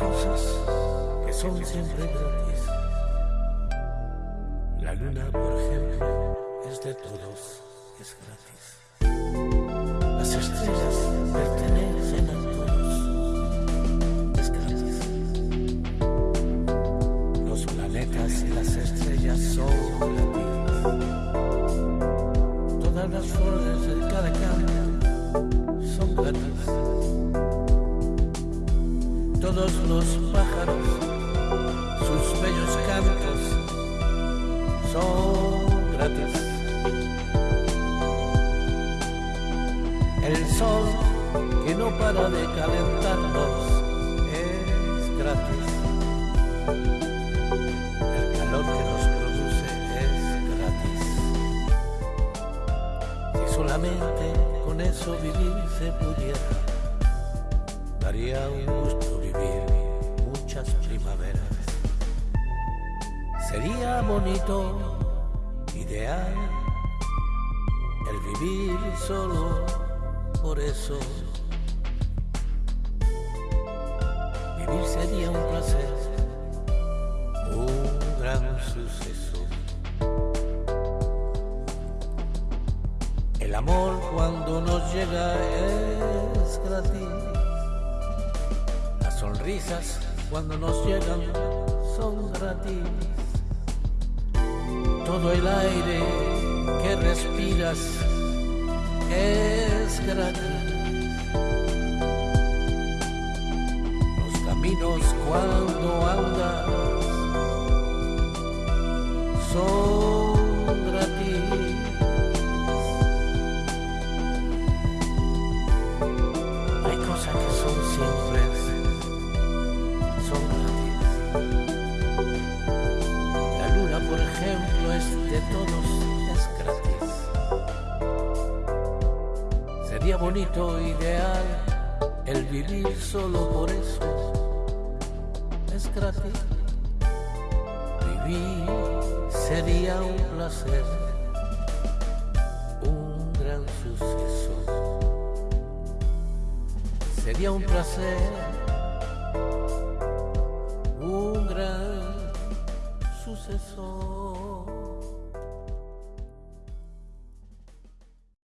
cosas que son siempre gratis. La luna, por ejemplo, es de todos, es gratis. Las estrellas pertenecen a todos, es gratis. Los planetas y las estrellas son gratis. Todas las flores de cada campo son gratis. Todos los pájaros, sus bellos cantos son gratis. El sol que no para de calentarnos es gratis. El calor que nos produce es gratis. Si solamente con eso vivir se pudiera, daría un gusto muchas primaveras. Sería bonito, ideal, el vivir solo por eso. Vivir sería un placer, un gran suceso. El amor cuando nos llega es gratis. Las sonrisas cuando nos llegan son gratis. Todo el aire que respiras es gratis. Los caminos cuando andas son de todos, es gratis. Sería bonito, ideal, el vivir solo por eso. Es gratis. Vivir sería un placer, un gran suceso. Sería un placer, un gran suceso.